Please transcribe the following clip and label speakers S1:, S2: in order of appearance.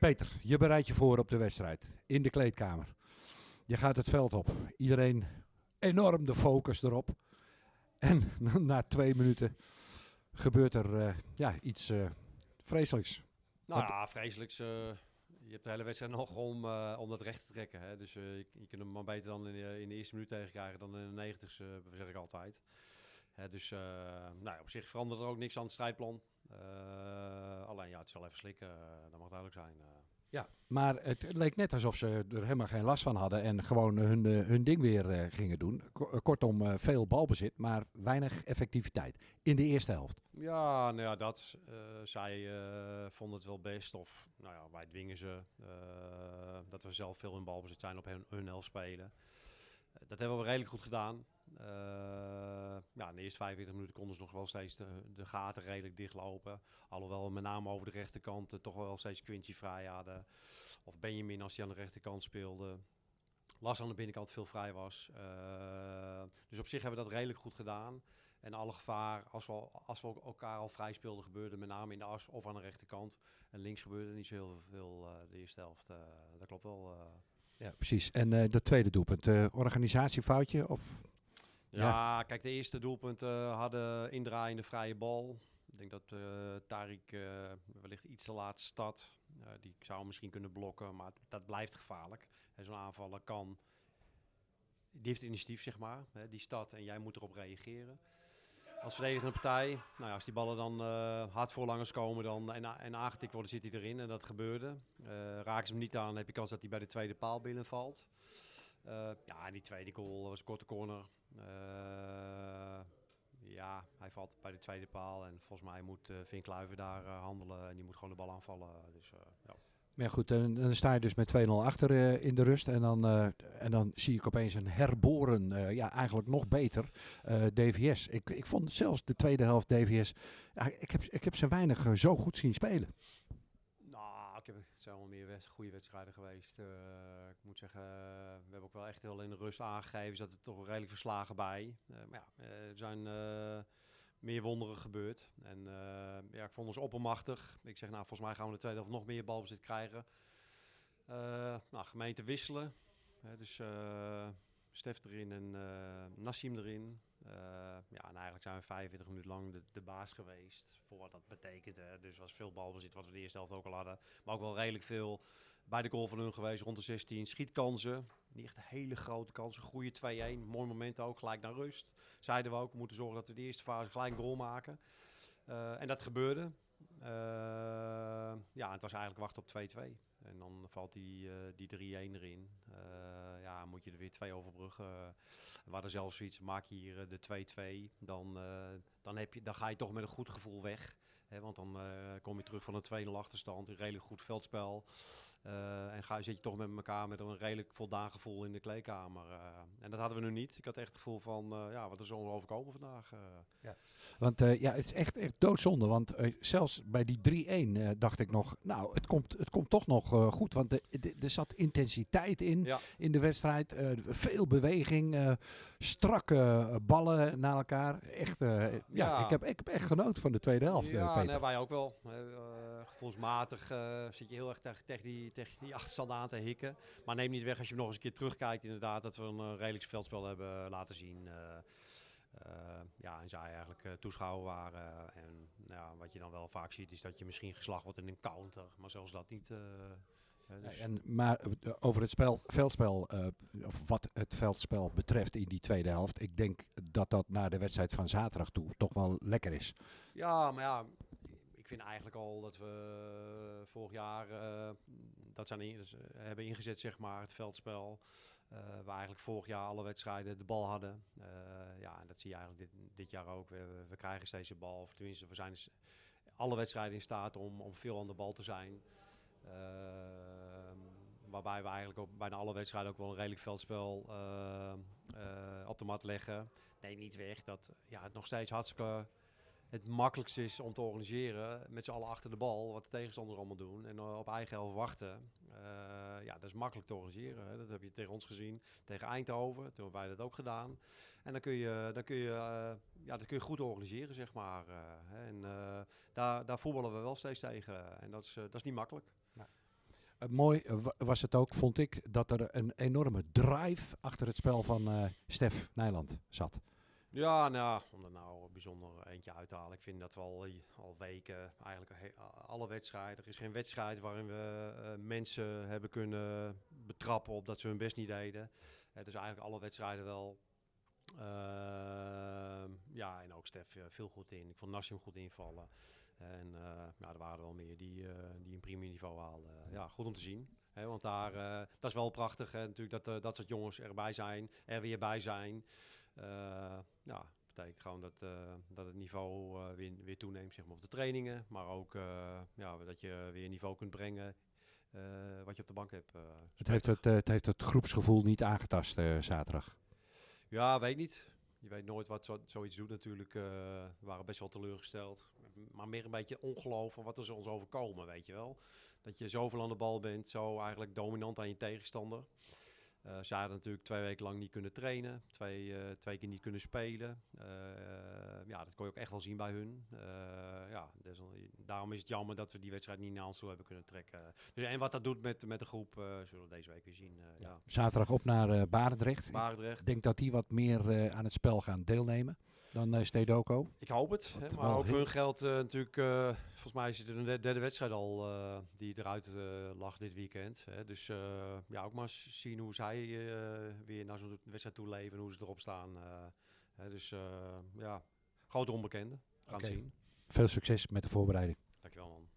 S1: Peter, je bereidt je voor op de wedstrijd in de kleedkamer. Je gaat het veld op. Iedereen enorm de focus erop. En na twee minuten gebeurt er eh, ja, iets uh, vreselijks.
S2: Nou ja, vreselijks. Uh, je hebt de hele wedstrijd nog om, om dat recht te trekken. Hè? Dus je, je, kunt hem maar beter dan in de, in de eerste minuut tegenkrijgen dan in de negentigste, zeg ik altijd. Hè, dus nou ja, op zich verandert er ook niks aan het strijdplan. Alleen ja, het wel even slikken, dat mag duidelijk zijn.
S1: Ja, maar het leek net alsof ze er helemaal geen last van hadden en gewoon hun, eh, hun ding weer gingen doen. Eh, kortom, veel balbezit, maar weinig effectiviteit in de eerste helft.
S2: Ja, nou ja, dat. zij vonden het wel best. Of nou ja, wij dwingen ze. dat we zelf veel in balbezit zijn op hun, hun helft spelen. dat hebben we redelijk goed gedaan. Ja, in de eerste 45 minuten konden ze nog wel steeds de, gaten redelijk dichtlopen. Alhoewel met name over de rechterkant uh, toch wel steeds Quincy vrij hadden. Of Benjamin als hij aan de rechterkant speelde. Las aan de binnenkant veel vrij was. Uh, dus op zich hebben we dat redelijk goed gedaan. En alle gevaar, als we, als we elkaar al vrij speelden, gebeurde met name in de as of aan de rechterkant. En links gebeurde niet zo heel veel de eerste helft. dat klopt wel.
S1: Ja, precies. En dat tweede doelpunt, organisatiefoutje of
S2: ja, kijk, de eerste doelpunten hadden indraaiende vrije bal. Ik denk dat uh, Tarik uh, wellicht iets te laat. Uh, die zou misschien kunnen blokken, maar dat blijft gevaarlijk. Zo'n aanvaller kan... Die heeft initiatief, zeg maar. Hè, die start en jij moet erop reageren. Als verdedigende partij, nou ja, als die ballen dan hard voorlangers komen dan, en, en aangetikt worden, zit hij erin. En dat gebeurde. raken ze hem niet aan, heb je kans dat hij bij de tweede paal binnenvalt. ja, die tweede goal was een korte corner. Uh, ja, hij valt bij de tweede paal. En volgens mij moet Vink Kluiven daar uh, handelen. En die moet gewoon de bal aanvallen. Dus, ja.
S1: Maar goed, dan, dan, sta je dus met 2-0 achter in de rust. En dan, en dan zie ik opeens een herboren, ja, eigenlijk nog beter, DVS. Ik, ik vond zelfs de tweede helft DVS, ik, heb, ik heb ze weinig zo goed zien spelen.
S2: Het zijn wel meer goede wedstrijden geweest. Uh, ik moet zeggen, uh, we hebben ook wel echt heel in de rust aangegeven. Zat er toch redelijk verslagen bij. Uh, maar ja, er zijn meer wonderen gebeurd. En ja, ik vond ons oppermachtig. Ik zeg, nou, volgens mij gaan we de tweede helft nog meer balbezit krijgen. nou, gemeente wisselen. dus Stef erin en Nassim erin. Uh, ja, en eigenlijk zijn we 45 minuten lang de, baas geweest. Voor wat dat betekent. Dus was veel balbezit, wat we de eerste helft ook al hadden. Maar ook wel redelijk veel bij de goal van hun geweest. Rond de 16. Schietkansen. Niet echt hele grote kansen. Goede 2-1. Mooi moment ook. Gelijk naar rust. Zeiden we ook. We moeten zorgen dat we de eerste fase gelijk een goal maken. Uh, en dat gebeurde. Uh, ja, het was eigenlijk wachten op 2-2. En dan valt die, uh, die 3-1 erin. Uh, ja, moet je er weer twee overbruggen. We hadden zelfs zoiets, maak je hier de 2-2. Dan, dan, heb je, dan ga je toch met een goed gevoel weg. Hè, want dan kom je terug van een 2-0 achterstand. Een redelijk goed veldspel. en ga, zit je toch met elkaar met een redelijk voldaan gevoel in de kleedkamer. en dat hadden we nu niet. Ik had echt het gevoel van, ja, wat is ons overkomen vandaag?
S1: Ja. Want ja, het is echt, echt doodzonde. Want zelfs bij die 3-1 dacht ik nog, nou, het komt, het komt toch nog goed. Want er zat intensiteit in, ja. in de wedstrijd. Veel beweging, strakke ballen naar elkaar. Echt, ja, ja, Ik, heb, ik heb echt genoten van de tweede helft.
S2: Ja, nee, wij ook wel. gevoelsmatig zit je heel erg tegen, tegen, die, tegen die achterstand aan te hikken. Maar neem niet weg als je nog eens een keer terugkijkt inderdaad. Dat we een redelijk veldspel hebben laten zien. Uh, ja, en zij eigenlijk uh, toeschouwer waren. En ja, wat je dan wel vaak ziet, is dat je misschien geslacht wordt in een counter. Maar zelfs dat niet. Uh.
S1: En, maar over het spel, veldspel, of wat het veldspel betreft in die tweede helft. Ik denk dat dat naar de wedstrijd van zaterdag toe toch wel lekker is.
S2: Ja, maar ja, ik vind eigenlijk al dat we vorig jaar dat zijn in, dus, hebben ingezet, zeg maar, het veldspel. Uh, waar eigenlijk vorig jaar alle wedstrijden de bal hadden. Uh, ja, en dat zie je eigenlijk dit, dit jaar ook. We, we, krijgen steeds de bal. Of tenminste, we zijn alle wedstrijden in staat om, om veel aan de bal te zijn. Uh, waarbij we eigenlijk ook bijna alle wedstrijden ook wel een redelijk veldspel op de mat leggen. Nee, niet weg dat ja, het nog steeds hartstikke het makkelijkste is om te organiseren met z'n allen achter de bal, wat de tegenstanders allemaal doen. En op eigen helft wachten. Ja, dat is makkelijk te organiseren. Hè. Dat heb je tegen ons gezien, tegen Eindhoven. Toen hebben wij dat ook gedaan. En dan kun je, dan kun je, ja, dat kun je goed organiseren, zeg maar. En daar, daar voetballen we wel steeds tegen. En dat is, dat is niet makkelijk. Ja.
S1: Uh, mooi was het ook, vond ik, dat er een enorme drive achter het spel van Stef Nijland zat.
S2: Ja, nou, om er nou bijzonder eentje uit te halen. Ik vind dat we al, weken, eigenlijk alle wedstrijden. Er is geen wedstrijd waarin we mensen hebben kunnen betrappen op dat ze hun best niet deden. dus eigenlijk alle wedstrijden wel ja, en ook Stef eh, veel goed in. Ik vond Nassim goed invallen. En uh, nou, er waren wel meer die, uh, die een prima niveau haalden. ja, goed om te zien. Hè, want daar, uh, dat is wel prachtig hè, natuurlijk dat, dat soort jongens erbij zijn, er weer bij zijn. ja, betekent gewoon dat, dat het niveau weer, weer toeneemt zeg maar, op de trainingen. Maar ook ja, dat je weer niveau kunt brengen wat je op de bank hebt.
S1: het, heeft het, het heeft het groepsgevoel niet aangetast zaterdag.
S2: Ja, weet niet. Je weet nooit wat zo, zoiets doet natuurlijk. We waren best wel teleurgesteld. Maar meer een beetje ongeloof van wat er ons overkomen, weet je wel. Dat je zoveel aan de bal bent, zo eigenlijk dominant aan je tegenstander. Uh, ze hadden natuurlijk twee weken lang niet kunnen trainen, twee, uh, twee keer niet kunnen spelen. Uh, ja, dat kon je ook echt wel zien bij hun. Ja, daarom is het jammer dat we die wedstrijd niet naar ons toe hebben kunnen trekken. Dus, en wat dat doet met, met de groep, zullen we deze week weer zien. Ja. Ja.
S1: Zaterdag op naar Barendrecht.
S2: Barendrecht. Ik
S1: denk dat die wat meer aan het spel gaan deelnemen dan uh, Stedoco.
S2: Ik hoop het. Hè, maar ook voor hun geld uh, natuurlijk. Uh, volgens mij is het een derde wedstrijd al die eruit lag dit weekend. Hè. Dus ja, ook maar zien hoe zij weer naar zo'n wedstrijd toe leven en hoe ze erop staan. Hè, dus ja, grote onbekende. Gaan okay. zien.
S1: Veel succes met de voorbereiding.
S2: Dankjewel man.